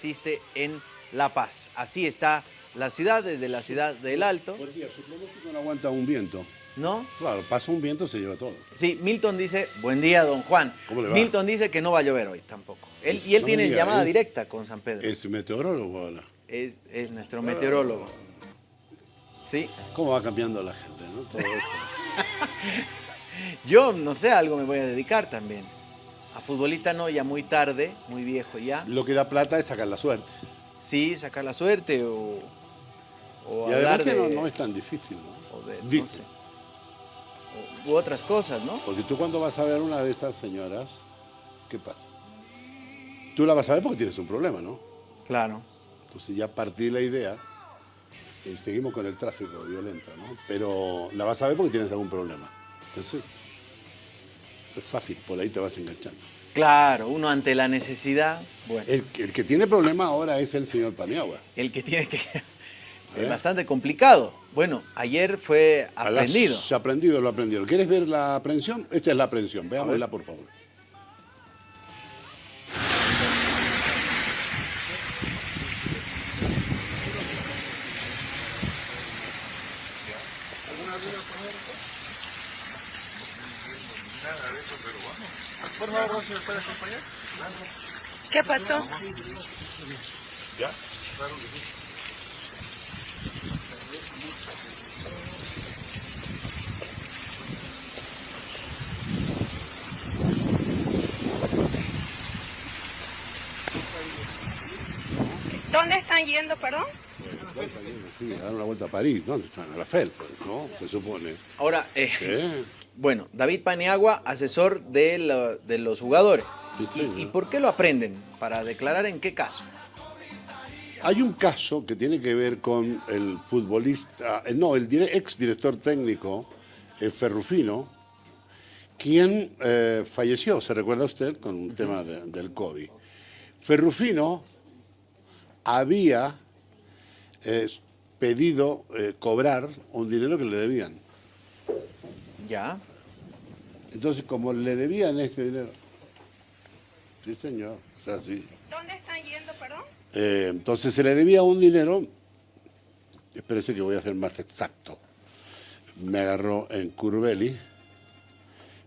existe en La Paz. Así está la ciudad, desde la ciudad del Alto. Por cierto, su pronóstico no aguanta un viento. ¿No? Claro, pasa un viento, se lleva todo. Sí, Milton dice, buen día, don Juan. ¿Cómo le va? Milton dice que no va a llover hoy tampoco. Él, y él No tiene diga, llamada es- directa con San Pedro. Es, Es meteorólogo ahora. es, nuestro meteorólogo. Sí. ¿Cómo va cambiando la gente, no? Todo eso. Yo, no sé, algo me voy a dedicar también. A futbolista no, ya muy tarde, muy viejo ya. Lo que da plata es sacar la suerte. Sí, sacar la suerte o, o y hablar además que de, no, no es tan difícil, ¿no? o de, no Dice. sé, u- u otras cosas, ¿no? Porque tú cuando vas a ver una de estas señoras, ¿qué pasa? Tú la vas a ver porque tienes un problema, ¿no? Claro. Entonces ya partí la idea y seguimos con el tráfico violento, ¿no? Pero la vas a ver porque tienes algún problema. Entonces, es fácil, por ahí te vas enganchando. Claro, uno ante la necesidad, bueno, El, el que tiene problema ahora es el señor Paniagua. el que tiene que... ¿Eh? Es bastante complicado. Bueno, ayer fue A las- aprendido. aprendido, lo aprendieron. ¿Quieres ver la aprehensión? Esta es la aprehensión. Veámosla, por favor. ¿Qué pasó? ¿Dónde están yendo, perdón? Sí, a dar una vuelta a París. ¿Dónde están? A la FEL, ¿no? Se supone. Ahora, eh, ¿Eh? Bueno, David Paniagua, asesor de, lo- de los jugadores. Sí, ¿Y- señor. ¿Y, por qué lo aprenden? ¿Para declarar en qué caso? Hay un caso que tiene que ver con el futbolista, eh, no, el ex director técnico eh, Ferrufino, quien eh, falleció, ¿se recuerda usted? Con un tema de- del COVID. Ferrufino había eh, pedido cobrar un dinero que le debían. Ya. Entonces, como le debían este dinero, sí señor, o sea, sí. ¿Dónde están yendo, perdón? Eh, entonces se le debía un dinero, espérese que voy a ser más exacto, me agarró en Curveli,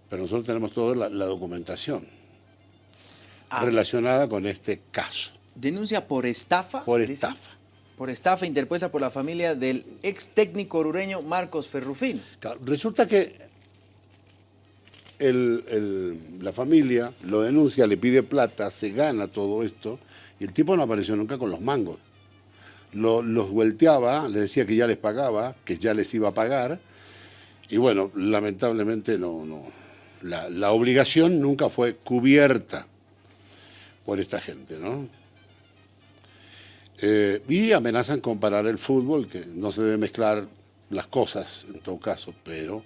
pero nosotros tenemos toda la, la documentación Ah. relacionada con este caso, Denuncia por estafa. por dice. estafa. Por estafa interpuesta por la familia del ex técnico orureño Marcos Ferrufino. Claro, Resulta que la familia lo denuncia, le pide plata, se gana todo esto, y el tipo no apareció nunca con los mangos. Lo- los vuelteaba, le decía que ya les pagaba, que ya les iba a pagar, y bueno, lamentablemente no, no. La, la obligación nunca fue cubierta por esta gente, ¿no? Eh, y amenazan con parar el fútbol, que no se debe mezclar las cosas en todo caso, pero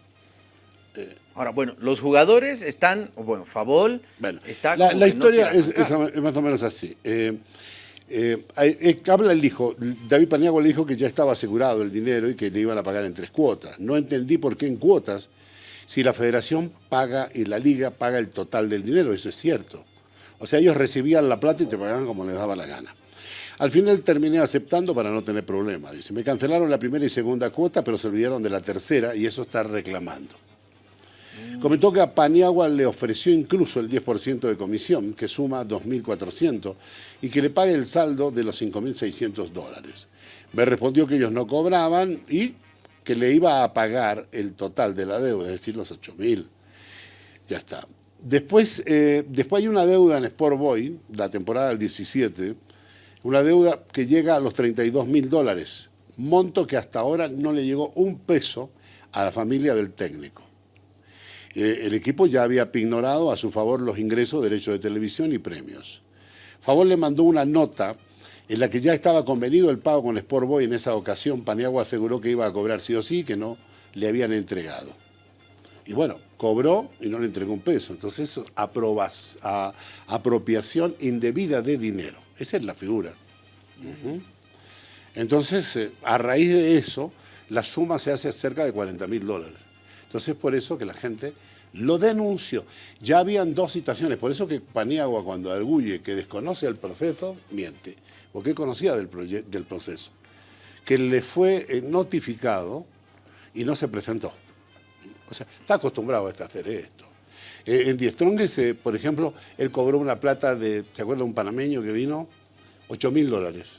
Ahora, bueno, los jugadores están, o bueno, Favol bueno, está la, no historia es, es arrancar. es más o menos así. Eh, eh, eh, habla el hijo, David Paniagua le dijo que ya estaba asegurado el dinero y que le iban a pagar en tres cuotas. No entendí por qué en cuotas, si la federación paga y la liga paga el total del dinero, eso es cierto. O sea, ellos recibían la plata y te pagaban como les daba la gana. Al final terminé aceptando para no tener problemas. Dice, me cancelaron la primera y segunda cuota, pero se olvidaron de la tercera y eso está reclamando. Comentó que a Paniagua le ofreció incluso el 10% de comisión, que suma 2.400, y que le pague el saldo de los 5.600 dólares. Me respondió que ellos no cobraban y que le iba a pagar el total de la deuda, es decir, los 8.000. Ya está. Después, eh, después hay una deuda en Sport Boy, la temporada del 17, una deuda que llega a los 32 mil dólares, monto que hasta ahora no le llegó un peso a la familia del técnico. Eh, el equipo ya había ignorado a su favor los ingresos, derechos de televisión y premios. Favor le mandó una nota en la que ya estaba convenido el pago con Sport Boy. En esa ocasión, Paniagua aseguró que iba a cobrar sí o sí, que no le habían entregado. Y bueno, cobró y no le entregó un peso. Entonces, eso, aprobas, a- apropiación indebida de dinero. Esa es la figura. Entonces, eh, a raíz de eso, la suma se hace cerca de 40 mil dólares. Entonces, por eso que la gente lo denunció. Ya habían dos citaciones, por eso que Paniagua cuando arguye que desconoce el proceso, miente. porque conocía del, proceso, que le fue eh, notificado y no se presentó. O sea, está acostumbrado a hacer esto. Eh, en Diestrongues, eh, por ejemplo, él cobró una plata de, ¿se acuerda un panameño que vino? 8 mil dólares.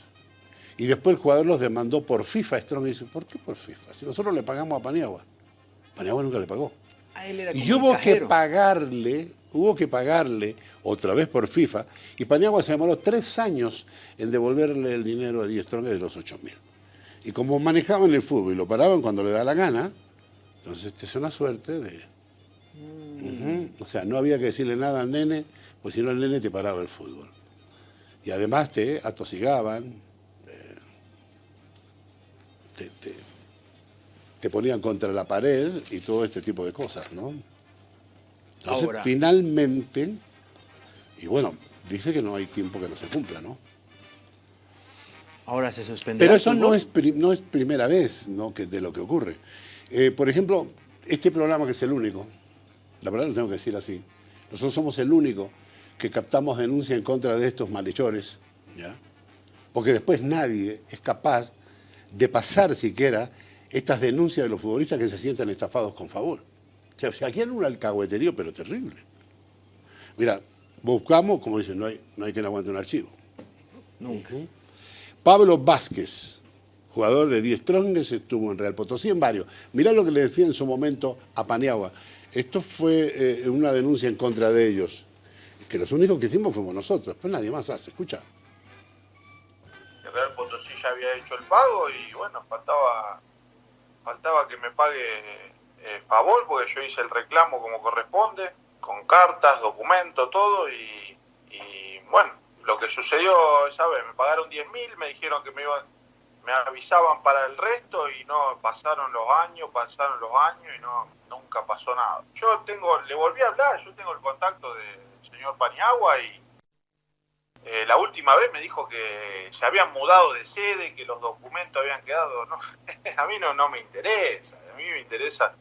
Y después el jugador los demandó por FIFA. Strong dice, ¿por qué por FIFA? Si nosotros le pagamos a Paniagua. Paniagua nunca le pagó. y hubo que pagarle, hubo que pagarle otra vez por FIFA. Y Paniagua se demoró tres años en devolverle el dinero a Strong de los 8 mil. Y como manejaban el fútbol y lo paraban cuando le da la gana, entonces esta es una suerte de... Mm. O sea, no había que decirle nada al nene, pues si no el nene te paraba el fútbol. Y además te atosigaban, te, te, ponían contra la pared y todo este tipo de cosas, ¿no? Entonces, finalmente, y bueno, dice que no hay tiempo que no se cumpla, ¿no? Ahora se suspende. Pero eso no es, no es primera vez ¿no? que, de lo que ocurre. Eh, por ejemplo, este programa que es el único, la verdad lo tengo que decir así, nosotros somos el único que captamos denuncia en contra de estos malhechores, ¿ya? porque después nadie es capaz de pasar siquiera estas denuncias de los futbolistas que se sientan estafados con favor. O sea, aquí hay un alcahueterío, pero terrible. Mira, buscamos, como dicen, no hay, no hay quien aguante un archivo. Nunca. Pablo Vázquez, jugador de 10 Stronges, estuvo en Real Potosí en varios. Mirá lo que le decía en su momento a Paniagua. Esto fue eh, una denuncia en contra de ellos, que los únicos que hicimos fuimos nosotros, pues nadie más hace, escucha. El Real Potosí ya había hecho el pago y bueno, faltaba, faltaba que me pague eh, porque yo hice el reclamo como corresponde, con cartas, documentos, todo, y, bueno, lo que sucedió esa vez, me pagaron 10 mil, me dijeron que me iban, me avisaban para el resto y no pasaron los años, pasaron los años y no nunca pasó nada. Yo tengo, le volví a hablar, yo tengo el contacto del señor Paniagua y eh, la última vez me dijo que se habían mudado de sede, que los documentos habían quedado, no, a mí no, no me interesa, a mí me interesa.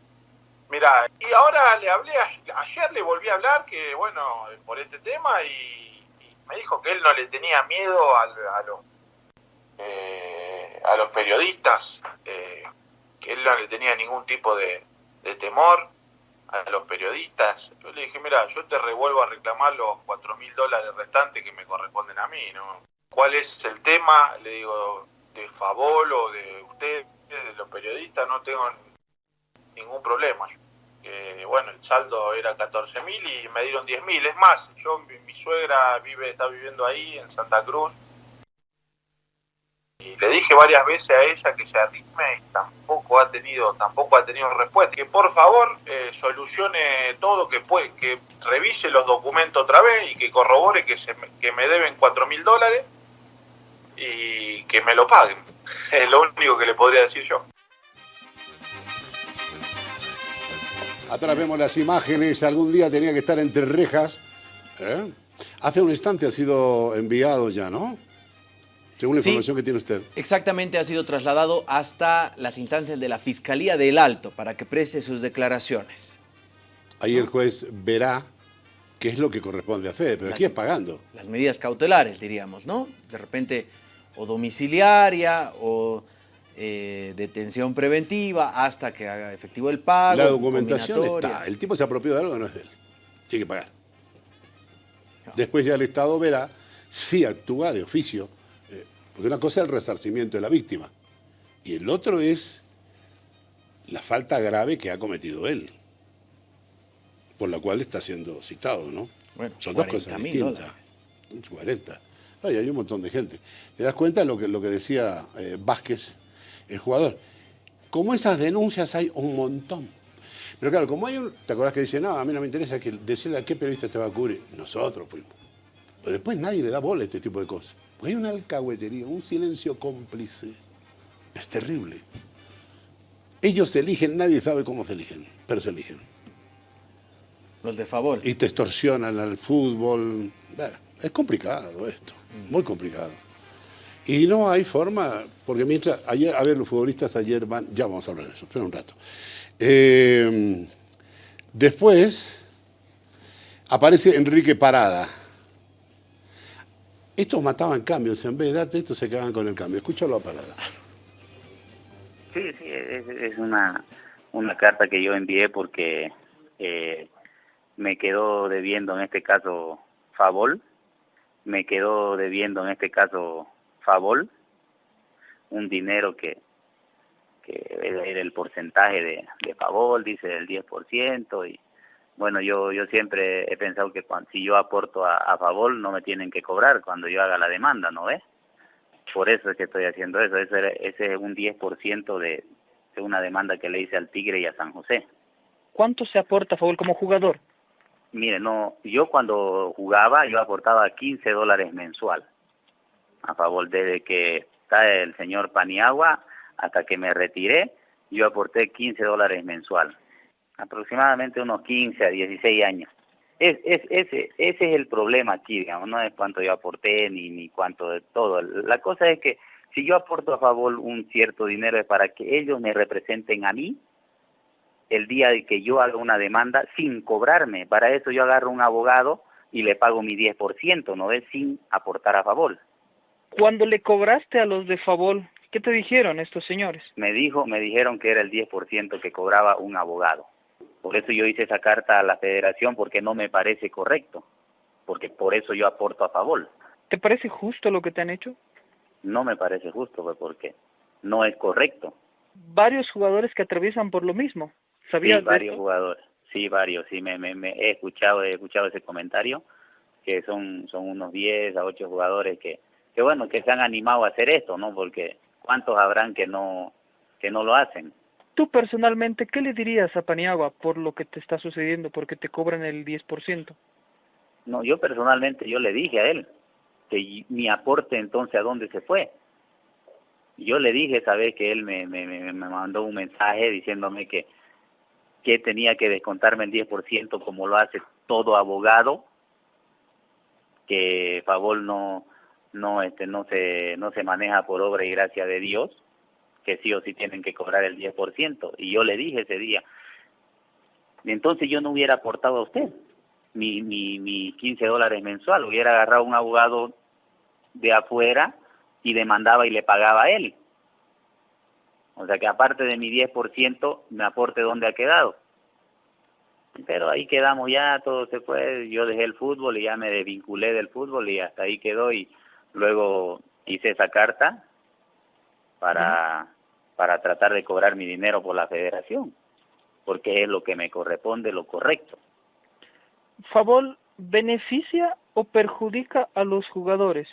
Mira, y ahora le hablé, ayer le volví a hablar que, bueno, por este tema y me dijo que él no le tenía miedo a, a los eh, a los periodistas, eh, que él no le tenía ningún tipo de, temor a los periodistas. Yo le dije, mira, yo te revuelvo a reclamar los cuatro mil dólares restantes que me corresponden a mí, ¿no? ¿Cuál es el tema? Le digo, de favor o de ustedes, de los periodistas, no tengo ningún problema bueno, el saldo era 14 mil y me dieron 10 mil. Es más, yo, mi, suegra vive, está viviendo ahí en Santa Cruz. Y le dije varias veces a ella que se arrime y tampoco ha tenido, tampoco ha tenido respuesta. Que por favor eh, solucione todo, que puede, que revise los documentos otra vez y que corrobore que, se, que me deben 4 mil dólares y que me lo paguen. Es lo único que le podría decir yo. Atrás vemos las imágenes, algún día tenía que estar entre rejas. ¿eh? Hace un instante ha sido enviado ya, ¿no? Según la información que tiene usted. Exactamente, ha sido trasladado hasta las instancias de la Fiscalía del Alto para que preste sus declaraciones. Ahí el juez verá qué es lo que corresponde hacer, pero aquí es pagando. Las medidas cautelares, diríamos, ¿no? De repente, o domiciliaria, o eh, detención preventiva hasta que haga efectivo el pago. La documentación está. El tipo se apropió de algo que no es de él. Tiene que pagar. Después ya el Estado verá si actúa de oficio. Porque una cosa es el resarcimiento de la víctima y el otro es la falta grave que ha cometido él, por la cual está siendo citado, ¿no? Bueno, Son dos cosas distintas. 40. hay un montón de gente. ¿Te das cuenta de lo que, lo que decía eh, Vázquez? el jugador. Como esas denuncias hay un montón. Pero claro, como hay un... ¿Te acuerdas que dice, no, a mí no me interesa que decirle a qué periodista te va a cubrir? Nosotros fuimos. Pero después nadie le da bola a este tipo de cosas. Porque hay una alcahuetería, un silencio cómplice. Es terrible. Ellos se eligen, nadie sabe cómo se eligen, pero se eligen. Los de favor. Y te extorsionan al fútbol. es complicado esto, muy complicado. Y no hay forma, porque mientras, ayer, a ver, los futbolistas ayer van, ya vamos a hablar de eso, espera un rato. Eh, después aparece Enrique Parada. Estos mataban cambios, en vez de darte esto se quedaban con el cambio. Escúchalo a parada. Sí, sí, es, es una, una carta que yo envié porque eh, me quedó debiendo en este caso Favol, me quedó debiendo en este caso Favol, un dinero que, que era el porcentaje de, de Favol, dice del 10%, y bueno, yo yo siempre he pensado que cuando, si yo aporto a, a Favol no me tienen que cobrar cuando yo haga la demanda, ¿no ves? Por eso es que estoy haciendo eso, ese, ese es un 10% de, de una demanda que le hice al Tigre y a San José. ¿Cuánto se aporta a favor como jugador? Mire, no, yo cuando jugaba yo aportaba 15 dólares mensual a favor desde que está el señor Paniagua hasta que me retiré, yo aporté 15 dólares mensual, aproximadamente unos 15 a 16 años. Es, es, ese, ese es el problema aquí, digamos, no es cuánto yo aporté ni, ni cuánto de todo. La cosa es que si yo aporto a favor un cierto dinero es para que ellos me representen a mí el día de que yo haga una demanda sin cobrarme. Para eso yo agarro un abogado y le pago mi 10%, ¿no es? Sin aportar a favor. Cuando le cobraste a los de favor, ¿qué te dijeron estos señores? Me dijo, me dijeron que era el 10% que cobraba un abogado. Por eso yo hice esa carta a la federación porque no me parece correcto, porque por eso yo aporto a favor. ¿Te parece justo lo que te han hecho? No me parece justo, pues, porque no es correcto. Varios jugadores que atraviesan por lo mismo. ¿Sabías sí, de varios esto? jugadores, sí, varios, sí, me, me, me he escuchado, he escuchado ese comentario, que son, son unos 10 a 8 jugadores que, que bueno, que se han animado a hacer esto, ¿no? Porque cuántos habrán que no, que no lo hacen. Tú personalmente, ¿qué le dirías a Paniagua por lo que te está sucediendo, porque te cobran el 10%? No, yo personalmente, yo le dije a él que mi aporte entonces a dónde se fue. Yo le dije, sabes que él me, me, me, me mandó un mensaje diciéndome que, que tenía que descontarme el 10% como lo hace todo abogado, que favor no no este no se no se maneja por obra y gracia de Dios, que sí o sí tienen que cobrar el 10%. Y yo le dije ese día, entonces yo no hubiera aportado a usted mi, mi, mi 15 dólares mensual, hubiera agarrado un abogado de afuera y demandaba y le pagaba a él. O sea que aparte de mi 10%, me aporte dónde ha quedado. Pero ahí quedamos ya, todo se fue, yo dejé el fútbol y ya me desvinculé del fútbol y hasta ahí quedó y luego hice esa carta para, para tratar de cobrar mi dinero por la federación, porque es lo que me corresponde, lo correcto. ¿Favor beneficia o perjudica a los jugadores?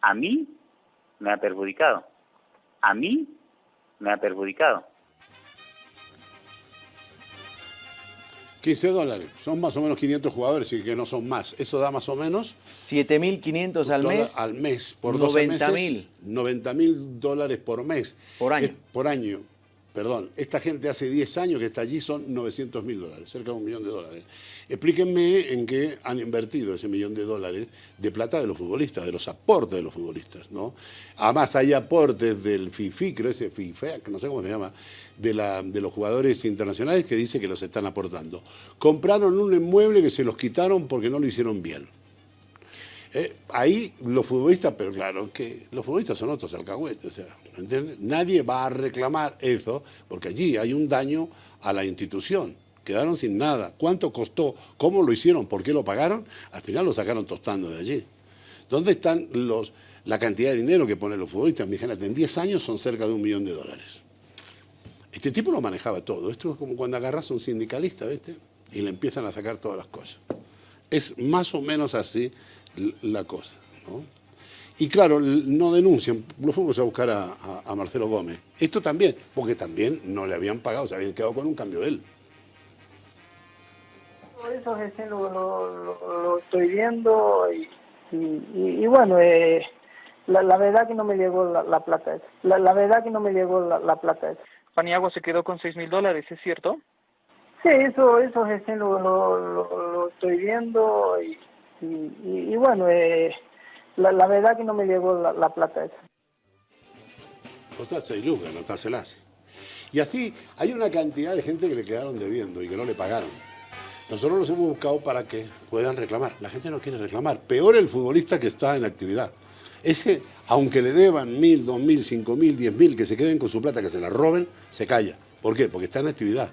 A mí me ha perjudicado. A mí me ha perjudicado. 15 dólares. Son más o menos 500 jugadores y que no son más. Eso da más o menos 7.500 al mes. al mes por 12 meses. 90.000. 90 mil dólares por mes. Por año. Es- por año. Perdón, esta gente hace 10 años que está allí, son 900 mil dólares, cerca de un millón de dólares. Explíquenme en qué han invertido ese millón de dólares de plata de los futbolistas, de los aportes de los futbolistas, ¿no? Además hay aportes del FIFI, creo ese que no sé cómo se llama, de, la, de los jugadores internacionales que dice que los están aportando. Compraron un inmueble que se los quitaron porque no lo hicieron bien. Eh, ahí los futbolistas, pero claro, que los futbolistas son otros alcahuetes, o sea, ¿me entiendes? Nadie va a reclamar eso, porque allí hay un daño a la institución. Quedaron sin nada. ¿Cuánto costó? ¿Cómo lo hicieron? ¿Por qué lo pagaron? Al final lo sacaron tostando de allí. ¿Dónde están los, la cantidad de dinero que ponen los futbolistas? En 10 años son cerca de un millón de dólares. Este tipo lo manejaba todo. Esto es como cuando agarras a un sindicalista, ¿viste? Y le empiezan a sacar todas las cosas. Es más o menos así la cosa, ¿no? Y claro, no denuncian, lo fuimos a buscar a, a- a Marcelo Gómez. Esto también, porque también no le habían pagado, se habían quedado con un cambio de él. Por eso recién lo, lo- lo- lo estoy viendo y, y- y- y bueno, eh, la, la verdad que no me llegó la, la plata esa. La, la verdad que no me llegó la, la plata esa. Paniagua se quedó con 6 mil dólares, ¿es cierto? Sí, eso, eso recién lo, lo, lo- lo estoy viendo y, y, y- bueno, eh, la, verdad que no me llegó la, la plata esa. Costar 6 lucas, táselas. Y así hay una cantidad de gente que le quedaron debiendo y que no le pagaron. Nosotros los hemos buscado para que puedan reclamar. La gente no quiere reclamar. Peor el futbolista que está en actividad. Ese, aunque le deban mil, dos mil, cinco mil, diez mil, que se queden con su plata, que se la roben, se calla. ¿Por qué? Porque está en actividad.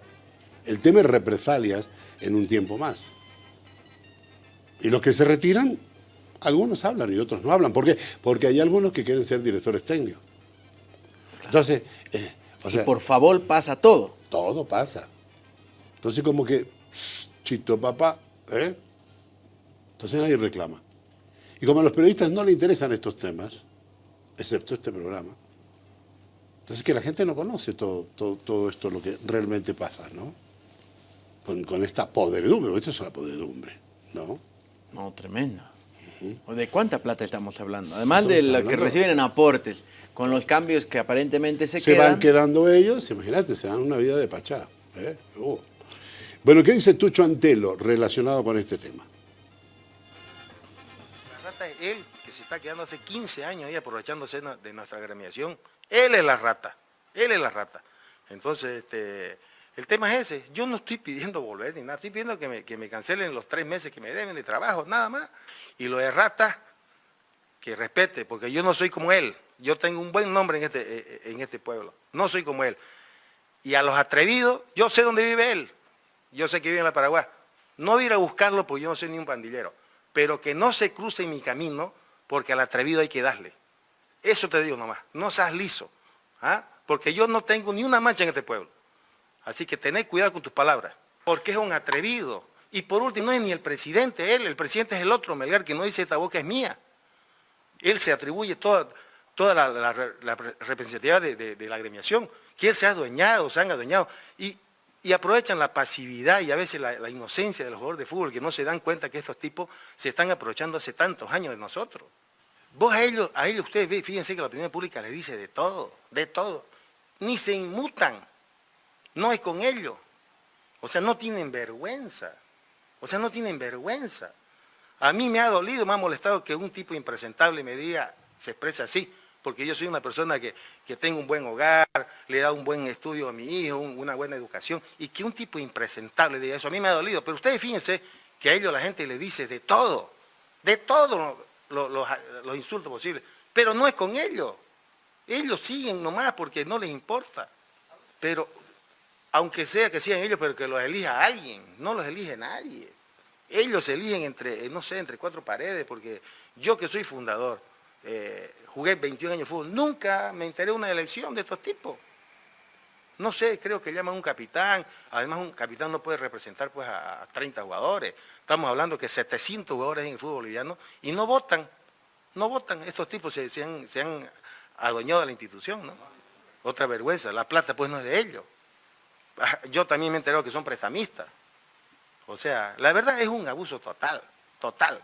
El tema es represalias en un tiempo más. Y los que se retiran, algunos hablan y otros no hablan. ¿Por qué? Porque hay algunos que quieren ser directores técnicos. Entonces, eh, o sea, y por favor pasa todo. todo pasa. Entonces como que, "Shh, chito papá, ¿eh? Entonces nadie reclama. Y como a los periodistas no le interesan estos temas, excepto este programa, entonces que la gente no conoce todo, todo, todo esto, lo que realmente pasa, ¿no? Con, con esta podredumbre, porque esto es una podredumbre, ¿no? No, tremendo. ¿O ¿De cuánta plata estamos hablando? Además de lo que reciben en aportes, con los cambios que aparentemente se, se quedan. van quedando ellos, imagínate, se dan una vida de pachá. ¿eh? Uh. Bueno, ¿qué dice Tucho Antelo relacionado con este tema? La rata es él, que se está quedando hace 15 años ahí aprovechándose de nuestra gremiación. Él es la rata, él es la rata. Entonces, este, el tema es ese. Yo no estoy pidiendo volver ni nada, estoy pidiendo que me, que me cancelen los tres meses que me deben de trabajo, nada más. Y lo de rata, que respete, porque yo no soy como él. Yo tengo un buen nombre en este, eh, eh, en este pueblo. No soy como él. Y a los atrevidos, yo sé dónde vive él. Yo sé que vive en la Paraguay. No voy a ir a buscarlo porque yo no soy ni un pandillero. Pero que no se cruce en mi camino porque al atrevido hay que darle. Eso te digo nomás. No seas liso. ¿ah? Porque yo no tengo ni una mancha en este pueblo. Así que tened cuidado con tus palabras. Porque es un atrevido. Y por último, no es ni el presidente él. El presidente es el otro, Melgar, que no dice esta boca es mía. Él se atribuye toda, toda la, representatividad de, la agremiación, que él se ha adueñado, se han adueñado, y, aprovechan la pasividad y a veces la, la inocencia de los de fútbol, que no se dan cuenta que estos tipos se están aprovechando hace tantos años de nosotros. Vos a ellos, a ellos ustedes fíjense que la opinión pública les dice de todo, de todo. Ni se inmutan, no es con ellos. O sea, no tienen vergüenza. O sea, no tienen vergüenza. A mí me ha dolido, me ha molestado que un tipo impresentable me diga, se exprese así, porque yo soy una persona que, que tengo un buen hogar, le he dado un buen estudio a mi hijo, un- una buena educación, y que un tipo impresentable diga eso, a mí me ha dolido. Pero ustedes fíjense que a ellos la gente le dice de todo, de todo lo- los insultos posibles, pero no es con ellos. Ellos siguen nomás porque no les importa. Pero aunque sea que sigan ellos, pero que los elija alguien, no los elige nadie. Ellos eligen entre, eh, no sé, entre cuatro paredes, porque yo que soy fundador, eh, jugué 21 años de fútbol, nunca me enteré una elección de estos tipos. No sé, creo que llaman un capitán, además un capitán no puede representar pues a, a 30 jugadores. Estamos hablando que 700 jugadores en el fútbol boliviano y no votan, no votan. Estos tipos se, se han, se han adueñado de la institución, ¿no? Otra vergüenza, la plata pues no es de ellos. Yo también me he enterado que son prestamistas. O sea, la verdad es un abuso total, total,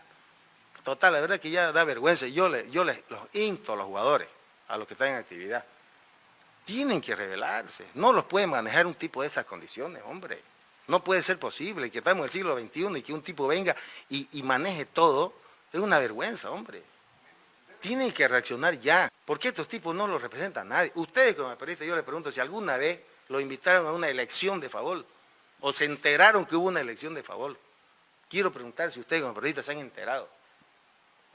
total. La verdad que ya da vergüenza. Yo, le, yo les, los insto a los jugadores, a los que están en actividad, tienen que rebelarse. No los puede manejar un tipo de estas condiciones, hombre. No puede ser posible que estamos en el siglo XXI y que un tipo venga y, y maneje todo. Es una vergüenza, hombre. Tienen que reaccionar ya. Porque estos tipos no los representa nadie. Ustedes como periodistas, yo les pregunto si alguna vez lo invitaron a una elección de favor o se enteraron que hubo una elección de favor. Quiero preguntar si ustedes como periodistas se han enterado.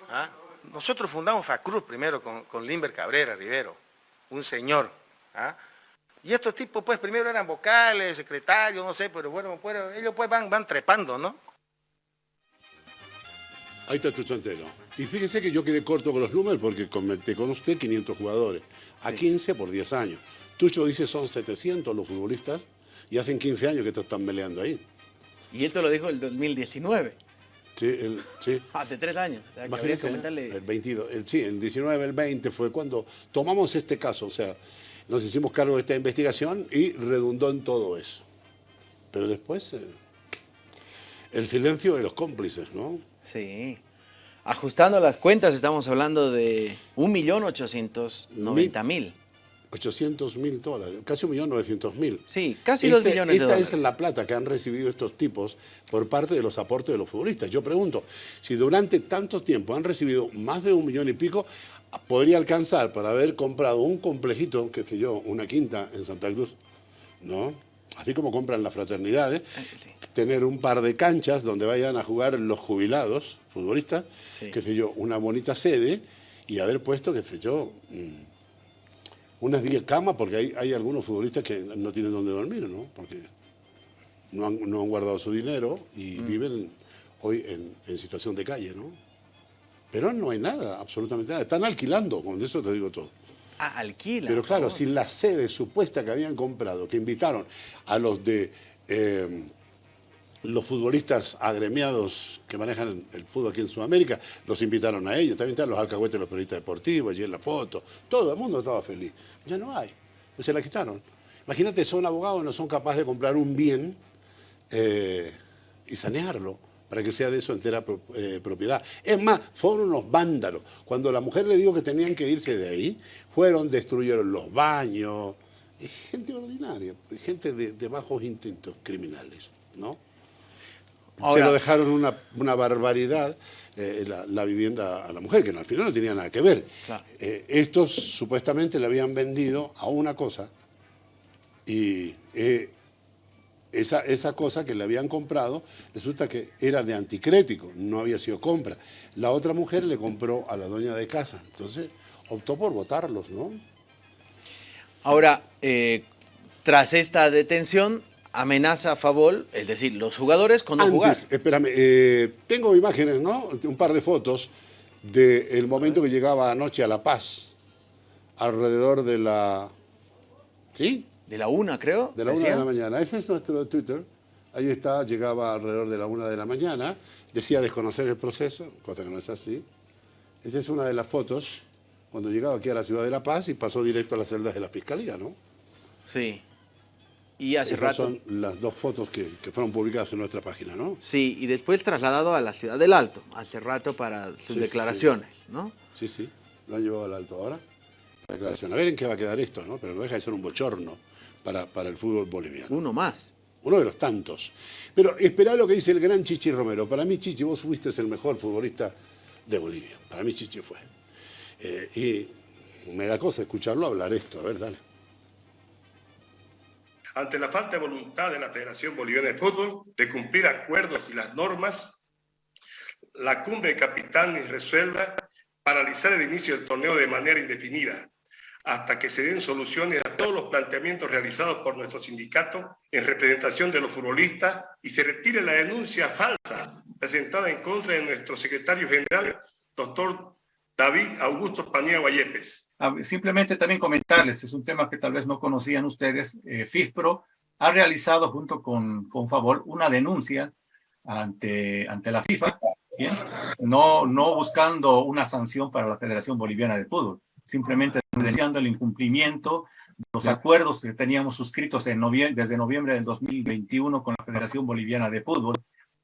¿Ah? Nosotros fundamos FACRUZ primero con, con Limber Cabrera Rivero, un señor. ¿ah? Y estos tipos pues primero eran vocales, secretarios, no sé, pero bueno, pues, ellos pues van, van trepando, ¿no? Ahí está Tucho Antelo. Y fíjese que yo quedé corto con los números porque comenté con usted 500 jugadores, a 15 por 10 años. Tucho dice son 700 los futbolistas y hacen 15 años que estos están peleando ahí. Y esto lo dijo el 2019, Sí, el, sí. hace tres años. O sea, que comentarle... el 22, el, sí, el 19, el 20 fue cuando tomamos este caso, o sea, nos hicimos cargo de esta investigación y redundó en todo eso. Pero después, eh, el silencio de los cómplices, ¿no? Sí. Ajustando las cuentas, estamos hablando de 1.890.000. 800 mil dólares, casi 1.900.000. Sí, casi 2 Este- millones de esta dólares. es la plata que han recibido estos tipos por parte de los aportes de los futbolistas. Yo pregunto, si durante tanto tiempo han recibido más de un millón y pico, podría alcanzar para haber comprado un complejito, qué sé yo, una quinta en Santa Cruz, ¿no? así como compran las fraternidades, sí. tener un par de canchas donde vayan a jugar los jubilados, futbolistas, Sí. qué sé yo, una bonita sede y haber puesto, qué sé yo, mm, unas 10 camas, porque hay, hay algunos futbolistas que no tienen dónde dormir, ¿no? Porque no han, no han guardado su dinero y Mm. viven hoy en, en situación de calle, ¿no? Pero no hay nada, absolutamente nada. Están alquilando, con eso te digo todo. Ah, alquila. Pero claro, Oh. si la sede supuesta que habían comprado, que invitaron a los de eh, los futbolistas agremiados que manejan el fútbol aquí en Sudamérica, los invitaron a ellos, también están los alcahuetes, los periodistas deportivos, allí en la foto, todo el mundo estaba feliz. Ya no hay, se la quitaron. Imagínate, son abogados, no son capaces de comprar un bien eh, y sanearlo para que sea de su entera eh, propiedad. Es más, fueron unos vándalos. Cuando la mujer le dijo que tenían que irse de ahí, fueron, destruyeron los baños. Es gente ordinaria, gente de, bajos instintos criminales, ¿no? Se Ahora- lo dejaron una, una barbaridad eh, la, la vivienda a la mujer, que al final no tenía nada que ver. Claro. Eh, estos supuestamente le habían vendido a una cosa y eh, esa, esa cosa que le habían comprado resulta que era de anticrético, no había sido compra. La otra mujer le compró a la dueña de casa, entonces optó por votarlos, ¿no? Ahora, tras esta detención, amenaza a Favol, es decir, los jugadores con no jugar. Espérame, eh, tengo imágenes, ¿no? Un par de fotos del momento que llegaba anoche a La Paz, alrededor de la... ¿Sí? De la una, creo. De la una de la mañana. Ese es nuestro Twitter. Ahí está, llegaba alrededor de la una de la mañana. Decía desconocer el proceso, cosa que no es así. Esa es una de las fotos cuando llegaba aquí a la ciudad de La Paz y pasó directo a las celdas de la fiscalía, ¿no? Sí. Y hace Esas rato. son las dos fotos que, que fueron publicadas en nuestra página, ¿no? Sí, y después trasladado a la ciudad del Alto, hace rato para sus Sí, declaraciones, ¿no? Sí, sí, lo han llevado al alto ahora. La declaración. A ver en qué va a quedar esto, ¿no? Pero no deja de ser un bochorno para, para el fútbol boliviano. Uno más. Uno de los tantos. Pero esperá lo que dice el gran Chichi Romero. Para mí, Chichi, vos fuiste el mejor futbolista de Bolivia. Para mí, Chichi fue. Eh, y me da cosa escucharlo hablar esto. A ver, dale. Ante la falta de voluntad de la Federación Boliviana de Fútbol de cumplir acuerdos y las normas, la cumbre de capitanes resuelva paralizar el inicio del torneo de manera indefinida hasta que se den soluciones a todos los planteamientos realizados por nuestro sindicato en representación de los futbolistas y se retire la denuncia falsa presentada en contra de nuestro secretario general, doctor David Augusto Paniagua Yepes. Ah, Simplemente también comentarles, es un tema que tal vez no conocían ustedes, eh, FIFPRO ha realizado junto con, con Favol una denuncia ante, ante la FIFA. No, no buscando una sanción para la Federación Boliviana de Fútbol, simplemente denunciando el incumplimiento de los acuerdos que teníamos suscritos en novie- desde noviembre del 2021 con la Federación Boliviana de Fútbol.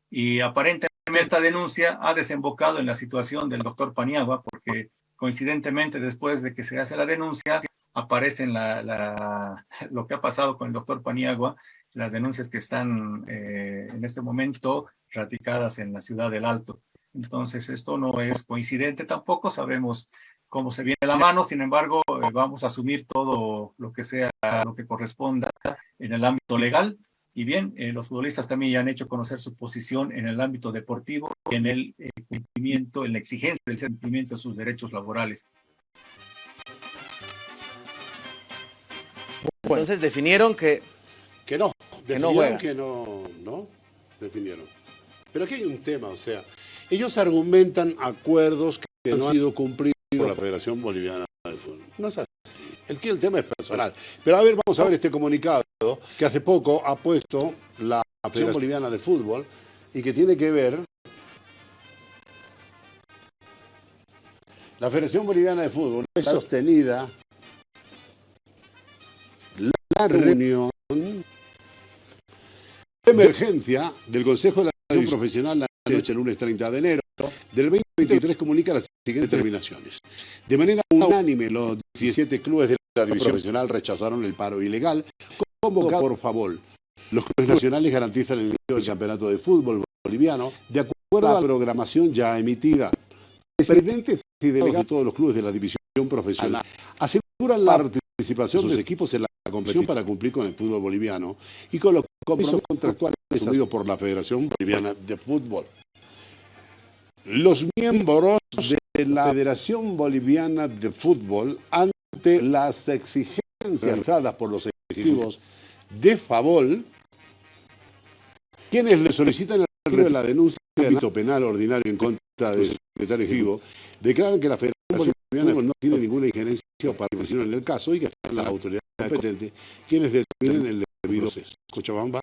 Y aparentemente esta denuncia ha desembocado en la situación del doctor Paniagua, porque coincidentemente después de que se hace la denuncia, aparece en la, lo que ha pasado con el doctor Paniagua, las denuncias que están eh, en este momento ratificadas en la ciudad del Alto. Entonces, esto no es coincidente tampoco, sabemos cómo se viene la mano, sin embargo, eh, vamos a asumir todo lo que sea, lo que corresponda en el ámbito legal. Y bien, eh, los futbolistas también ya han hecho conocer su posición en el ámbito deportivo y en el eh, cumplimiento, en la exigencia del cumplimiento de sus derechos laborales. Entonces definieron que Que no. Que no Definieron juega. que no, no. Definieron. Pero aquí hay un tema, o sea, ellos argumentan acuerdos que no han sido cumplidos por la Federación Boliviana de Fútbol. No es así. El, el tema es personal. Pero a ver, vamos a ver este comunicado que hace poco ha puesto la Federación Boliviana de Fútbol y que tiene que ver La Federación Boliviana de Fútbol es sostenida la reunión de emergencia del Consejo de la División Profesional la noche del lunes 30 de enero del 2023 comunica las siguientes determinaciones. De manera unánime, los 17 clubes de la División Profesional rechazaron el paro ilegal convocado por favor. Los clubes nacionales garantizan el inicio del campeonato de fútbol boliviano de acuerdo a la programación ya emitida. Presidentes y delegados de todos los clubes de la división profesional aseguran la participación de sus equipos en la competición para cumplir con el fútbol boliviano y con los compromisos contractuales asumidos por la Federación Boliviana de Fútbol. Los miembros de la Federación Boliviana de Fútbol, ante las exigencias realizadas por los ejecutivos de Favol, quienes le solicitan el la denuncia del ámbito penal ordinario en contra del secretario ejecutivo, declaran que la Federación Boliviana no tiene ninguna injerencia o participación en el caso y que están las autoridades competentes quienes determinen el debido proceso. Cochabamba,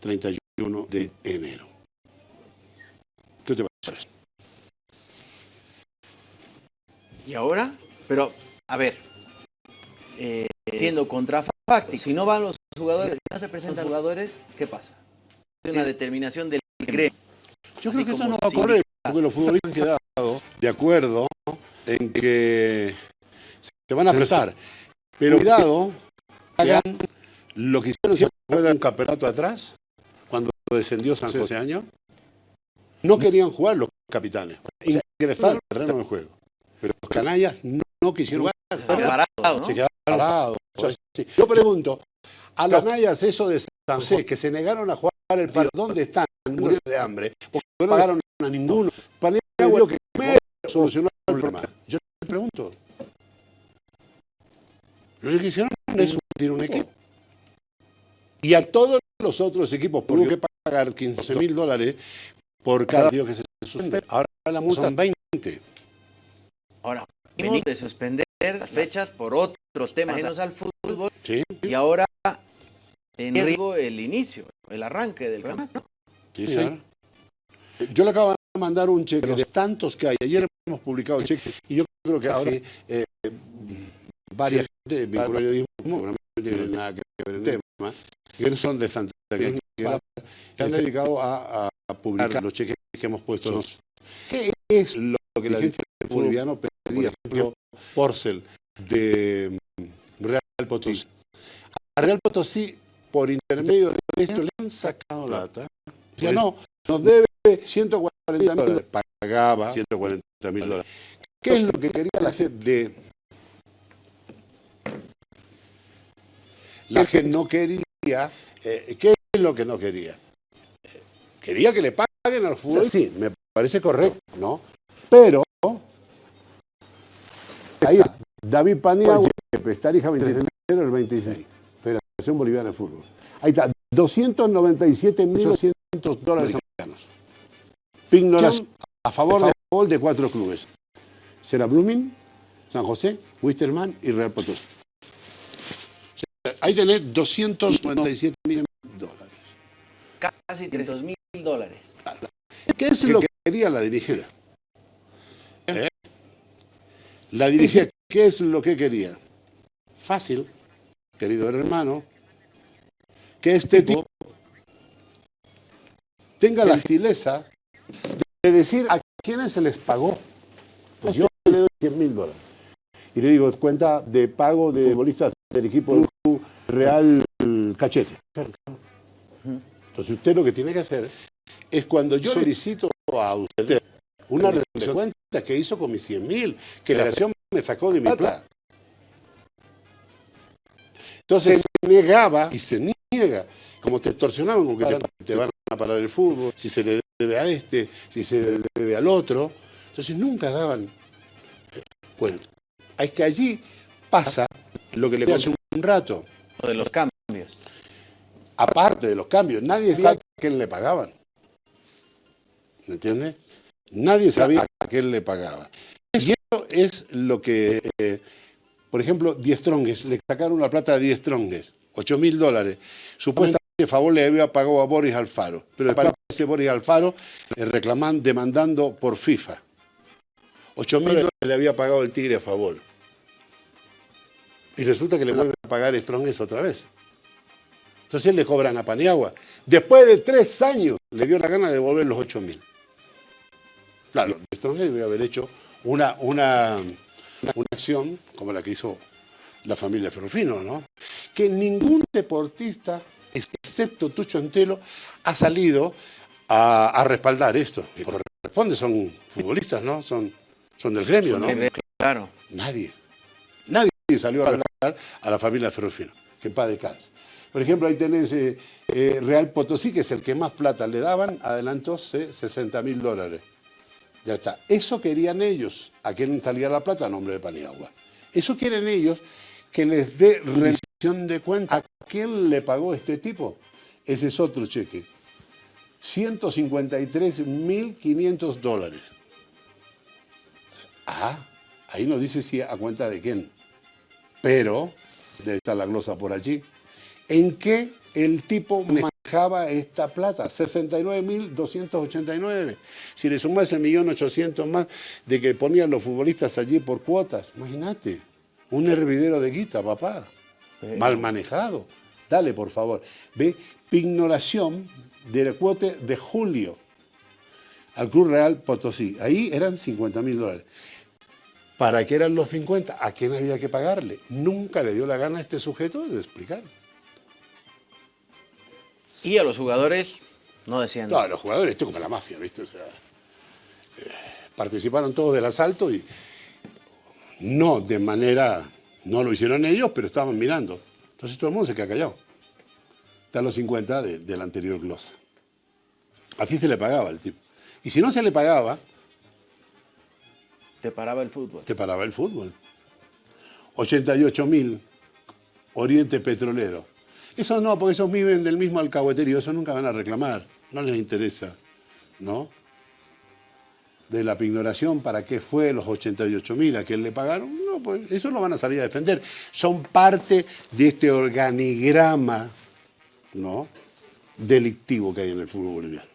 31 de enero. ¿Qué te parece? ¿Y ahora? Pero, a ver, eh, siendo contrafáctico, si no van los jugadores, si no se presentan jugadores, ¿qué pasa? Es una determinación del gremio. Yo creo que esto no va a si- ocurrir, porque los futbolistas han quedado de acuerdo en que se van a prestar. Pero cuidado, hagan lo que hicieron, ¿se acuerdan un campeonato atrás? Cuando descendió San José ese año. No querían jugar los capitanes, ingresaron al terreno de juego. Pero los canallas no, no quisieron jugar. Están parados, ¿no? Se quedaron así. Yo pregunto, a los canallas eso de San José, que se negaron a jugar el partido, ¿dónde están? Muriendo de hambre, porque no pagaron a ninguno. Paniagua que primero solucionó el problema. Yo le pregunto. Lo que hicieron es un equipo. Y a todos los otros equipos, hubo que pagar 15 mil dólares por cada partido que se suspende. Ahora la multa son 20. Ahora, venimos de suspender las fechas por otros temas ajenos al fútbol Sí, y ahora en riesgo el inicio, el arranque del campeonato. sí, señor. Yo le acabo de mandar un cheque de tantos que hay. Ayer hemos publicado cheques y yo creo que ahora eh, varias gente vinculada al periodismo, no tienen nada que ver en el tema, que no son de Santa Cruz, que se han dedicado a, a- a publicar los cheques que hemos puesto. ¿Qué es lo que la gente boliviano pedía? Por ejemplo, Porcel de mm, Real Potosí. A Real Potosí, por intermedio de esto, le han sacado plata. Ya no, nos debe 140 mil dólares. Pagaba 140 mil dólares. ¿Qué es lo que quería la gente de... La gente no quería... eh, ¿Qué es lo que no quería? Eh, quería que le paguen al fútbol. Sí, me parece correcto, ¿no? Pero... Ahí va. David Paniagua, Tarija 23 de enero del 26. Federación Boliviana de Fútbol. Ahí está, 297.800 dólares americanos. Pignoración a favor de gol de cuatro clubes. Será Blooming, San José, Wisterman y Real Potosí. Ahí tenés 297 mil dólares. Casi 300 mil dólares. ¿Qué es lo que quería la dirigencia? La dirigencia, ¿qué es lo que quería? Fácil, querido hermano, que este tipo tenga la gentileza de decir a quiénes se les pagó. Pues yo le doy 100 mil dólares. Y le digo, cuenta de pago de futbolistas del equipo Real Cachete. Entonces usted lo que tiene que hacer es cuando yo solicito a usted una rendición de cuentas que hizo con mis 100 mil, que la federación me sacó de mi plata. Entonces se negaba y se niega, como te extorsionaban, como que te, te van a parar el fútbol, si se le debe a este, si se le debe al otro. Entonces nunca daban eh, cuenta. Es que allí pasa lo que le conté hace un rato. Lo de los cambios. Aparte de los cambios, nadie sabe a quién le pagaban. ¿Me entiendes? Nadie sabía a quién le pagaba. Y eso es lo que, eh, por ejemplo, Diez Trongues, le sacaron la plata a Diez Trongues, 8 mil dólares. Supuestamente favor le había pagado a Boris Alfaro, pero después ese Boris Alfaro eh, reclaman, demandando por FIFA. 8 mil dólares le había pagado el Tigre a favor. Y resulta que le vuelven a pagar Stronges otra vez. Entonces le cobran a Paniagua. Después de tres años le dio la gana de devolver los 8 mil. Stronges debe haber hecho una, una, una acción como la que hizo la familia Ferrufino, ¿no? Que ningún deportista, excepto Tucho Antelo, ha salido a, a respaldar esto. Y corresponde, son futbolistas, ¿no? Son, son del gremio, ¿no? claro. Nadie. Nadie salió a respaldar a la familia Ferrufino, que en paz descanse. Por ejemplo, ahí tenés eh, eh, Real Potosí, que es el que más plata le daban, adelantó 60 mil dólares. Ya está. Eso querían ellos. ¿A quién salía la plata? A nombre de Paniagua. Eso quieren ellos que les dé rendición de cuenta. ¿A quién le pagó este tipo? Ese es otro cheque. 153.500 dólares. Ah, ahí no dice si a cuenta de quién. Pero, debe estar la glosa por allí, ¿en qué el tipo manejaba esta plata? 69.289. Si le sumas el millón ochocientos más de que ponían los futbolistas allí por cuotas, imagínate, un hervidero de guita, papá. Mal manejado. Dale, por favor. Ve, pignoración del cuote de julio al Club Real Potosí. Ahí eran 50 mil dólares. ¿Para qué eran los 50? ¿A quién había que pagarle? Nunca le dio la gana a este sujeto de explicar. Y a los jugadores no decían No, a los jugadores, esto es como la mafia, ¿viste? O sea, eh, participaron todos del asalto y no de manera, no lo hicieron ellos, pero estaban mirando. Entonces todo el mundo se queda callado. Están los 50 de, del anterior glosa. Así se le pagaba al tipo. Y si no se le pagaba... Te paraba el fútbol. Te paraba el fútbol. 88 mil, Oriente Petrolero. Eso no, porque esos viven del mismo alcahueterio, eso nunca van a reclamar, no les interesa, ¿no? De la pignoración, ¿para qué fue los 88 mil a quién le pagaron? No, pues eso lo van a salir a defender. Son parte de este organigrama, ¿no? Delictivo que hay en el fútbol boliviano.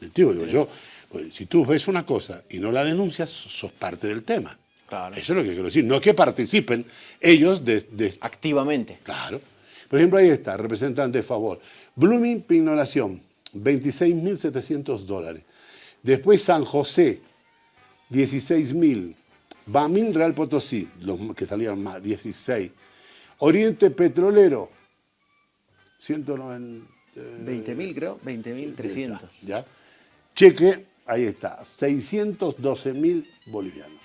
Delictivo, digo yo. Pues, si tú ves una cosa y no la denuncias, sos parte del tema. Claro. Eso es lo que quiero decir. No es que participen ellos de... de- Activamente. Claro. Por ejemplo, ahí está, representante de favor. Blooming Pignoración, 26.700 dólares. Después San José, 16.000. Bamín Real Potosí, los que salían más, 16. Oriente Petrolero, 190. 20 mil creo, 20 mil 300. ¿Ya? Cheque, ahí está, 612 mil bolivianos.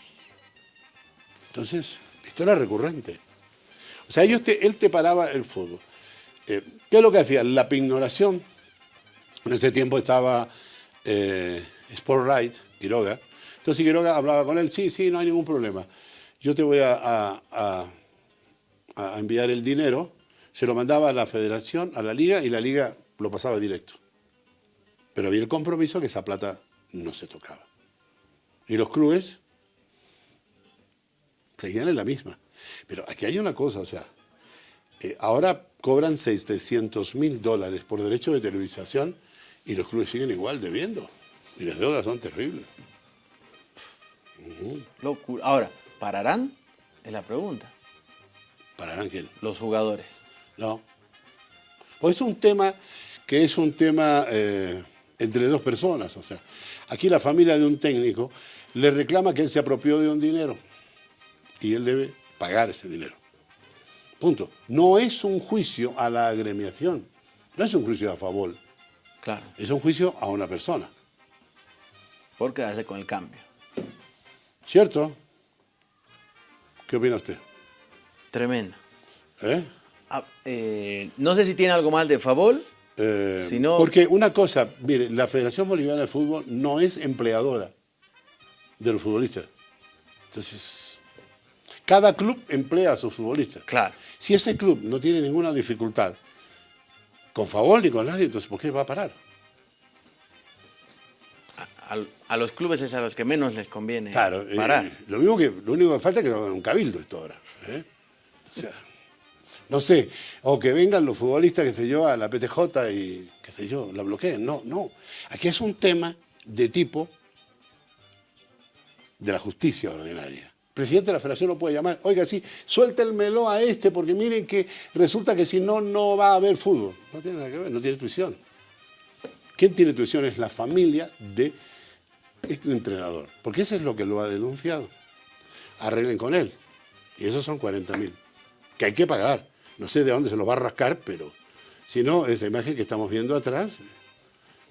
Entonces, esto era recurrente. O sea, ellos te- él te paraba el fútbol. Eh, ¿Qué es lo que hacía? La pignoración. En ese tiempo estaba eh, Sport Right, Quiroga. Entonces Quiroga hablaba con él, sí, sí, no hay ningún problema. Yo te voy a- a enviar el dinero. Se lo mandaba a la federación, a la liga, y la liga lo pasaba directo. Pero había el compromiso que esa plata no se tocaba. Y los clubes seguían en la misma. Pero aquí hay una cosa, o sea, eh, ahora cobran 600 mil dólares por derecho de televisación y los clubes siguen igual debiendo. Y las deudas son terribles. Ujú. Locura. Ahora, ¿pararán? Es la pregunta. ¿Pararán quién? Los jugadores. No. Pues es un tema que es un tema eh, entre dos personas. O sea, aquí la familia de un técnico le reclama que él se apropió de un dinero y él debe pagar ese dinero. Punto. No es un juicio a la agremiación, no es un juicio a favor, Claro. es un juicio a una persona. Por quedarse con el cambio. ¿Cierto? ¿Qué opina usted? Tremendo. ¿Eh? Ah, eh, no sé si tiene algo más de favor. Eh, Si no- Porque una cosa, mire, la Federación Boliviana de Fútbol no es empleadora de los futbolistas. Entonces, cada club emplea a sus futbolistas. Claro. Si ese club no tiene ninguna dificultad, con favor ni con nadie, entonces ¿por qué va a parar? A, a los clubes es a los que menos les conviene Claro, eh, parar. lo, mismo que, lo único que falta es que hagan un cabildo esto ahora. ¿eh? O sea, no sé, o que vengan los futbolistas, qué sé yo, a la PTJ y, qué sé yo, la bloqueen. No, no. Aquí es un tema de tipo de la justicia ordinaria. Presidente de la federación lo puede llamar, oiga, sí, suéltenmelo a este, porque miren que resulta que si no, no va a haber fútbol. No tiene nada que ver, no tiene tuición. ¿Quién tiene tuición? Es la familia de este entrenador, porque eso es lo que lo ha denunciado. Arreglen con él. Y esos son 40 mil, que hay que pagar. No sé de dónde se los va a rascar, pero si no, esta imagen que estamos viendo atrás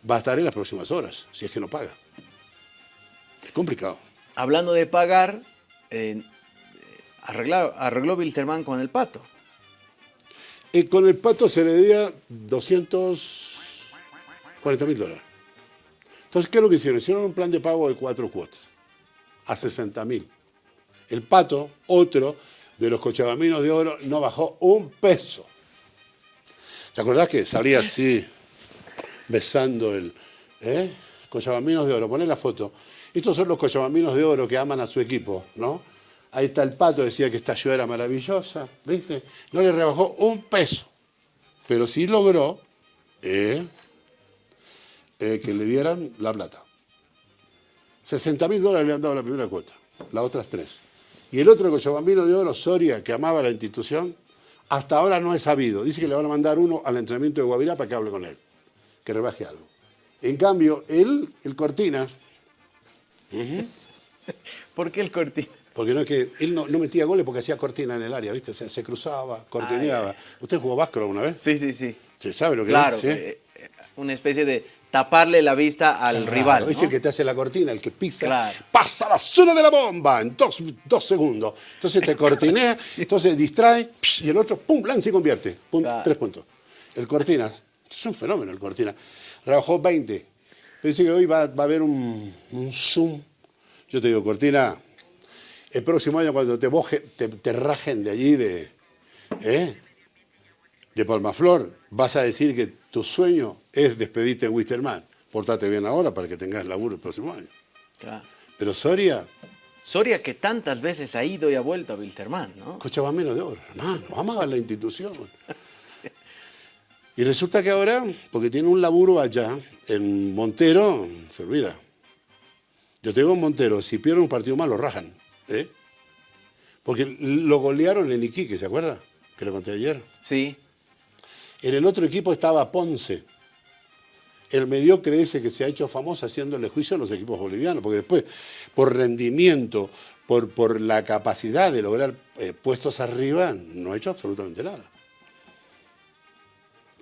va a estar en las próximas horas, si es que no paga. Es complicado. Hablando de pagar, eh, Arregló, Wilterman con el pato. Y con el pato se le debía 240 mil dólares. Entonces, ¿qué es lo que hicieron? Hicieron un plan de pago de cuatro cuotas, a 60 mil. El pato, otro de los cochabaminos de oro, no bajó un peso. ¿Te acordás que salía así, besando el... ¿eh? Cochabaminos de oro, poné la foto. Estos son los cochabaminos de oro que aman a su equipo, ¿no? Ahí está el pato, decía que esta ayuda era maravillosa, ¿viste? No le rebajó un peso, pero sí logró eh, eh, que le dieran la plata. 60 mil dólares le han dado la primera cuota, las otras tres. Y el otro Cochabambino de Oro, Soria, que amaba la institución, hasta ahora no he sabido. Dice que le van a mandar uno al entrenamiento de Guavirá para que hable con él, que rebaje algo. En cambio, él, el Cortinas, ¿Por qué el Cortina? porque no es que él no, no metía goles porque hacía cortina en el área, ¿viste? Se, se cruzaba, cortineaba. ¿Usted jugó básquet alguna vez? Sí, sí, sí. ¿Se sabe lo que Claro, es? ¿Sí? eh, eh, una especie de taparle la vista al Claro, rival. Es el que te hace la cortina, el que pisa, Claro. pasa la zona de la bomba en dos, dos segundos. Entonces te cortinea, entonces distrae, y el otro, pum, lanza y convierte. Pum, Claro. Tres puntos. El Cortina, es un fenómeno el Cortina. Rebajó 20. Dice que hoy va, va a haber un, un zoom. Yo te digo, Cortina, el próximo año cuando te, boje, te, te rajen de allí, de, ¿eh? de Palmaflor, vas a decir que tu sueño es despedirte en Wisterman. Portate bien ahora para que tengas laburo el próximo año. Claro. Pero Soria, Soria que tantas veces ha ido y ha vuelto a Wilterman, ¿no? Cochabambino de oro, hermano, amaba la institución. Y resulta que ahora, porque tiene un laburo allá, en Montero, se olvida. Yo te digo en Montero, si pierde un partido más lo rajan. ¿eh? Porque lo golearon en Iquique, ¿se acuerda? Que lo conté ayer. Sí. En el otro equipo estaba Ponce. El mediocre ese que se ha hecho famoso haciéndole juicio a los equipos bolivianos, porque después, por rendimiento, por, por la capacidad de lograr eh, puestos arriba, no ha hecho absolutamente nada.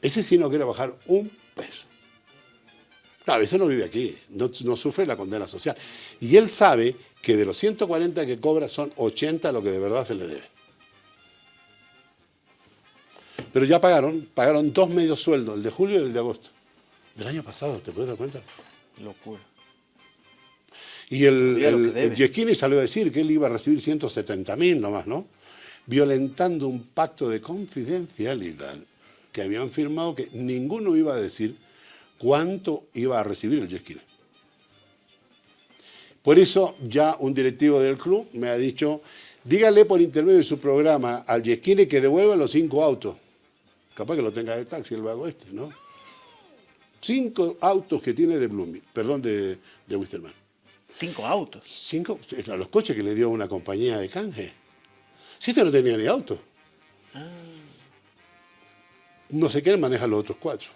Ese sí no quiere bajar un peso. Claro, a veces no vive aquí, no, no sufre la condena social. Y él sabe que de los 140 que cobra son 80 lo que de verdad se le debe. Pero ya pagaron, pagaron dos medios sueldos, el de julio y el de agosto. Del año pasado, ¿te puedes dar cuenta? Locura. Y el, el, salió a decir que él iba a recibir 170 mil nomás, ¿no? Violentando un pacto de confidencialidad que habían firmado que ninguno iba a decir cuánto iba a recibir el Giesquini. Por eso ya un directivo del club me ha dicho, dígale por intermedio de su programa al Giesquini que devuelva los cinco autos. Capaz que lo tenga de taxi el vago este, ¿no? Cinco autos que tiene de Blooming, perdón, de, de Wisterman. Cinco autos. Cinco, los coches que le dio una compañía de canje. Si este no tenía ni auto. No sé quién maneja los otros cuatro.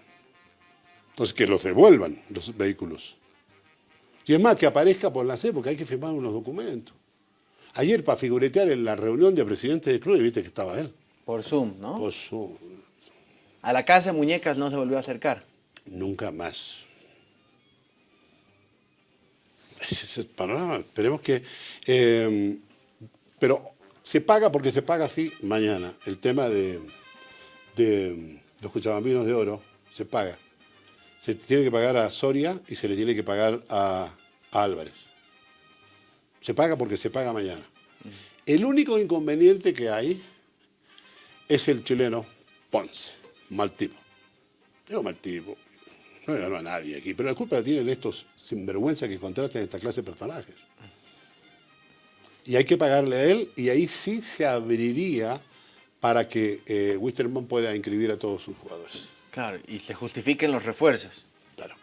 Entonces que los devuelvan los vehículos. Y es más, que aparezca por la C, porque hay que firmar unos documentos. Ayer, para figuretear en la reunión de presidentes del club, viste que estaba él. Por Zoom, ¿no? Pues, su- A la casa de muñecas no se volvió a acercar. nunca más. Ese es el panorama. Esperemos que... eh, pero se paga porque se paga así mañana. El tema de, de los cuchabambinos de oro se paga. Se tiene que pagar a Soria y se le tiene que pagar a, a Álvarez. Se paga porque se paga mañana. El único inconveniente que hay es el chileno Ponce, mal tipo. Digo mal tipo, no le ganó a nadie aquí, pero la culpa la tienen estos sinvergüenza que contratan esta clase de personajes. Y hay que pagarle a él y ahí sí se abriría para que eh, Wisterman pueda inscribir a todos sus jugadores. Claro, y se justifiquen los refuerzos. Claro.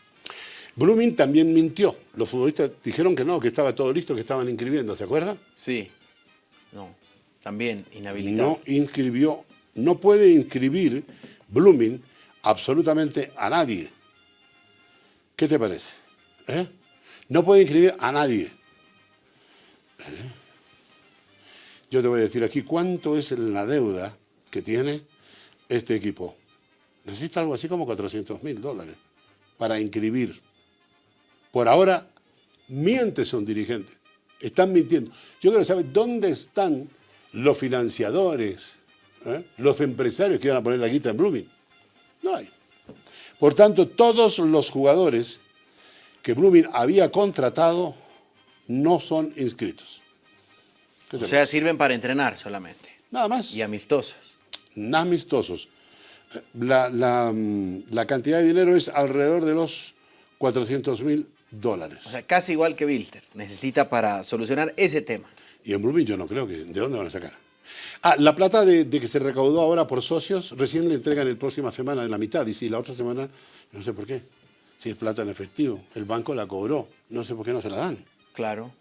Blooming también mintió. Los futbolistas dijeron que no, que estaba todo listo, que estaban inscribiendo, ¿se acuerda? Sí. No. También inhabilitado. No inscribió, no puede inscribir Blooming absolutamente a nadie. ¿Qué te parece? ¿Eh? No puede inscribir a nadie. ¿Eh? Yo te voy a decir aquí cuánto es la deuda que tiene este equipo. Necesita algo así como 400 mil dólares para inscribir. Por ahora, miente son dirigentes. Están mintiendo. Yo quiero saber dónde están los financiadores, ¿eh? los empresarios que iban a poner la guita en Blooming. No hay. Por tanto, todos los jugadores que Blooming había contratado no son inscritos. ¿Qué te O sea, sirven para entrenar solamente. Nada más. Y amistosos. amistosos. La, la, mm, la cantidad de dinero es alrededor de los 400 mil dólares. O sea, casi igual que Bilster. Necesita para solucionar ese tema. Y en Blooming yo no creo que... ¿De dónde van a sacar? Ah, la plata de, de que se recaudó ahora por socios, recién le entregan el próxima semana de la mitad. Y si la otra semana, no sé por qué. Si es plata en efectivo. El banco la cobró. No sé por qué no se la dan. Claro.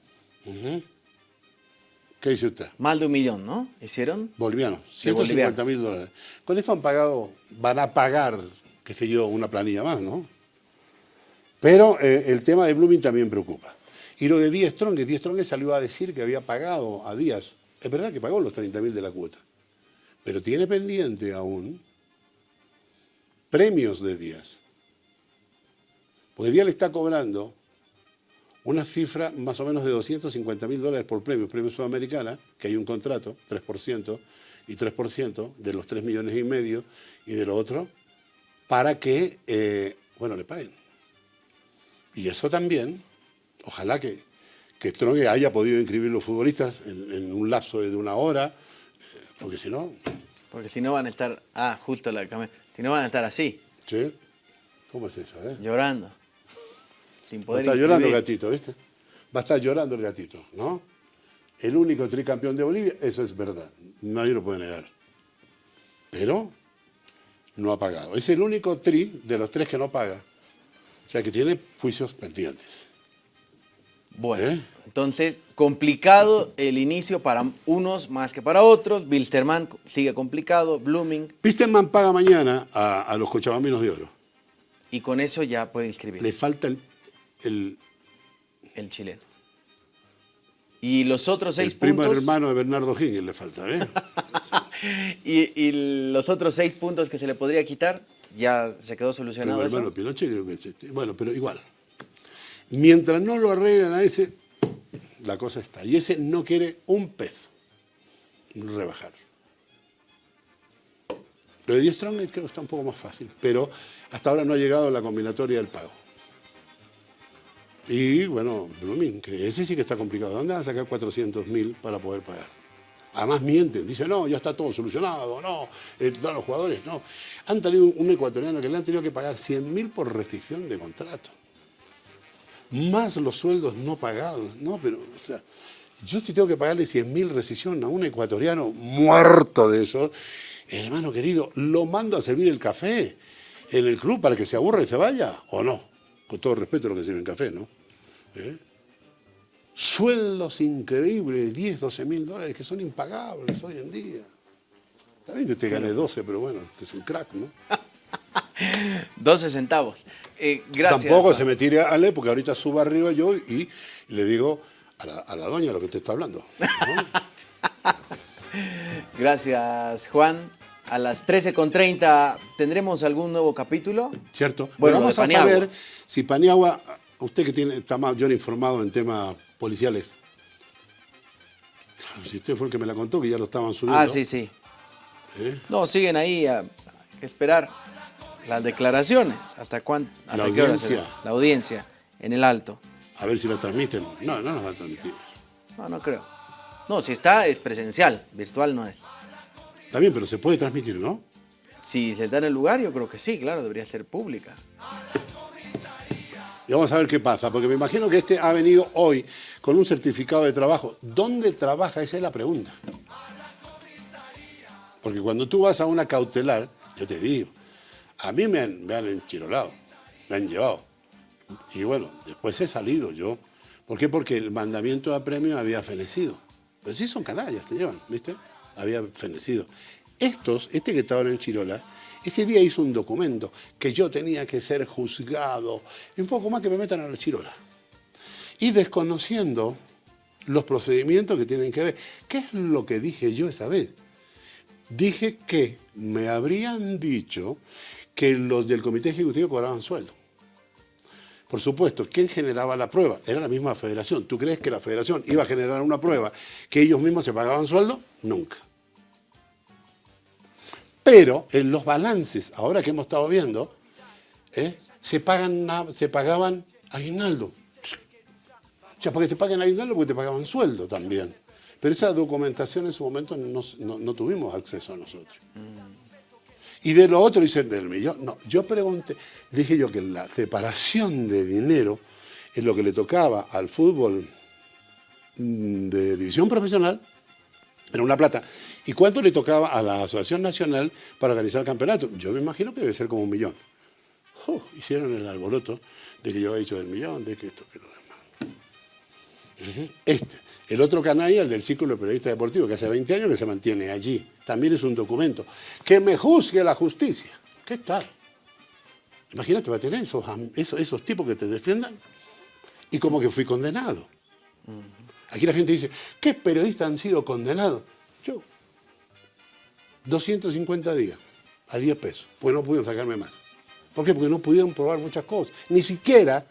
¿Qué dice usted? Más de un millón, ¿no? ¿Hicieron? Bolivianos, De 150 mil dólares. Con eso han pagado, van a pagar, qué sé yo, una planilla más, ¿no? Pero eh, el tema de Blooming también preocupa. Y lo de Díaz Strong, Díaz Strong salió a decir que había pagado a Díaz. Es verdad que pagó los 30 mil de la cuota. Pero tiene pendiente aún premios de Díaz. Porque Díaz le está cobrando una cifra más o menos de 250 mil dólares por premio, premio Sudamericana, que hay un contrato, 3%, y 3% de los 3 millones y medio y de lo otro, para que, eh, bueno, le paguen. Y eso también, ojalá que, que Strong haya podido inscribir los futbolistas en, en un lapso de una hora, eh, porque si no, Porque si no van a estar... Ah, justo la cámara. Si no van a estar así, ¿sí? ¿Cómo es eso? eh? llorando. Sin Va a poder estar llorando el gatito, ¿viste? Va a estar llorando el gatito, ¿no? El único tricampeón de Bolivia, eso es verdad. Nadie lo puede negar. Pero no ha pagado. Es el único tri de los tres que no paga. O sea que tiene juicios pendientes. Bueno, ¿Eh? entonces, complicado el inicio para unos más que para otros. Bilsterman sigue complicado, Blooming, Pistenman paga mañana a, a los cochabambinos de oro. y con eso ya puede inscribir Le falta el, el, el chileno. Y los otros seis el primo puntos... hermano de Bernardo Higgins, le falta, ¿eh? Y, y los otros seis puntos que se le podría quitar, ya se quedó Primo solucionado eso. hermano Pinochet creo que es este. Bueno, pero igual. Mientras no lo arreglan a ese, la cosa está. Y ese no quiere un peso rebajar. Lo de 10 Strong creo que está un poco más fácil, pero hasta ahora no ha llegado la combinatoria del pago. Y bueno, Blooming, ese sí que está complicado. ¿Dónde van a sacar 400 mil para poder pagar? Además mienten, dicen, no, ya está todo solucionado, no, eh, los jugadores, no. Han tenido un ecuatoriano que le han tenido que pagar 100 mil por rescisión de contrato. Más los sueldos no pagados. No, pero, o sea, yo si tengo que pagarle 100 mil rescisión a un ecuatoriano muerto de eso, hermano querido, lo mando a servir el café en el club para que se aburra y se vaya, ¿o no? Con todo respeto a lo que sirven café, ¿no? ¿Eh? Sueldos increíbles, 10, 12 mil dólares, que son impagables hoy en día. Está bien que usted gane 12, pero bueno, usted es un crack, ¿no? 12 centavos. Eh, gracias. Tampoco se me tire a Ale, porque ahorita subo arriba yo y le digo a la, a la doña lo que usted está hablando. ¿no? Gracias, Juan. A las 13.30 tendremos algún nuevo capítulo. ¿Cierto? Bueno, Vamos a Paniagua. saber si Paniagua, usted que tiene, está más yo informado en temas policiales. Claro, si usted fue el que me la contó, que ya lo estaban subiendo. Ah, sí, sí. ¿eh? No, siguen ahí a, a esperar las declaraciones. ¿Hasta cuánto? La hasta será? audiencia. La audiencia, en el alto. A ver si la transmiten. No, no nos van a transmitir. No, no creo. No, si está es presencial, virtual no es. Está bien, pero se puede transmitir, ¿no? Si se da en el lugar, yo creo que sí, claro, debería ser pública. Y vamos a ver qué pasa, porque me imagino que este ha venido hoy con un certificado de trabajo. ¿Dónde trabaja? Esa es la pregunta. Porque cuando tú vas a una cautelar, yo te digo, a mí me han, me han enchirolado, me han llevado. Y bueno, después he salido yo. ¿Por qué? Porque el mandamiento de premio había fenecido. Pues sí son canallas, te llevan, ¿viste? Había fenecido. Estos, este que está ahora en Chirola, ese día hizo un documento que yo tenía que ser juzgado. Un poco más que me metan a la Chirola. Y desconociendo los procedimientos que tienen que ver. ¿Qué es lo que dije yo esa vez? Dije que me habrían dicho que los del comité ejecutivo cobraban sueldo. Por supuesto, ¿quién generaba la prueba? Era la misma federación. ¿Tú crees que la federación iba a generar una prueba que ellos mismos se pagaban sueldo? Nunca. Pero en los balances, ahora que hemos estado viendo, ¿eh? se, pagan, se pagaban aguinaldo. O sea, porque te pagan aguinaldo porque te pagaban sueldo también. Pero esa documentación en su momento no, no- no tuvimos acceso a nosotros. Y de lo otro dicen del millón. No, yo pregunté, dije yo que la separación de dinero es lo que le tocaba al fútbol mm, de división profesional, era una plata. ¿Y cuánto le tocaba a la Asociación Nacional para organizar el campeonato? Yo me imagino que debe ser como un millón. Oh, hicieron el alboroto de que yo había dicho del millón, de que esto, que lo demás. Este. El otro canalla, el del Círculo de Periodistas Deportivos, que hace 20 años que se mantiene allí. También es un documento. Que me juzgue la justicia. ¿Qué tal? Imagínate, va a tener esos, esos, esos tipos que te defiendan y como que fui condenado. Aquí la gente dice, ¿qué periodistas han sido condenados? Yo, 250 días, a 10 pesos, pues no pudieron sacarme más. ¿Por qué? Porque no pudieron probar muchas cosas. Ni siquiera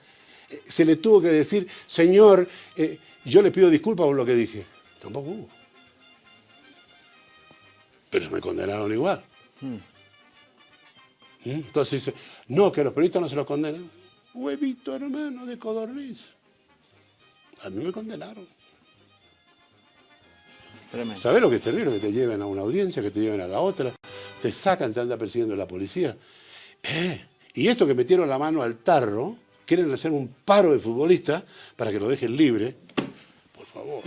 eh, se le tuvo que decir, señor, eh, yo le pido disculpas por lo que dije. Tampoco hubo. Pero me condenaron igual. ¿Mm? Entonces dice, no, que los periodistas no se los condenan. Huevito hermano de codorniz. A mí me condenaron. Tremendo. ¿Sabes lo que es terrible? Que te lleven a una audiencia, que te lleven a la otra, te sacan, te anda persiguiendo la policía. Eh, y esto que metieron la mano al tarro, quieren hacer un paro de futbolistas para que lo dejen libre. Por favor.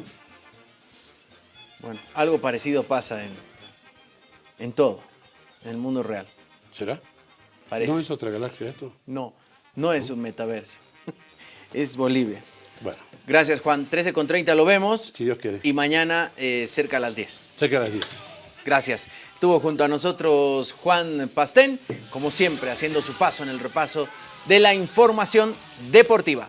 Bueno, algo parecido pasa en, en todo, en el mundo real. ¿Será? Parece. ¿No es otra galaxia esto? No, no es un metaverso. es Bolivia. Bueno, Gracias, Juan. 13 con 30 lo vemos. si Dios quiere. Y mañana eh, cerca a las 10. Cerca de las 10. Gracias. Estuvo junto a nosotros Juan Pastén, como siempre, haciendo su paso en el repaso de la información deportiva.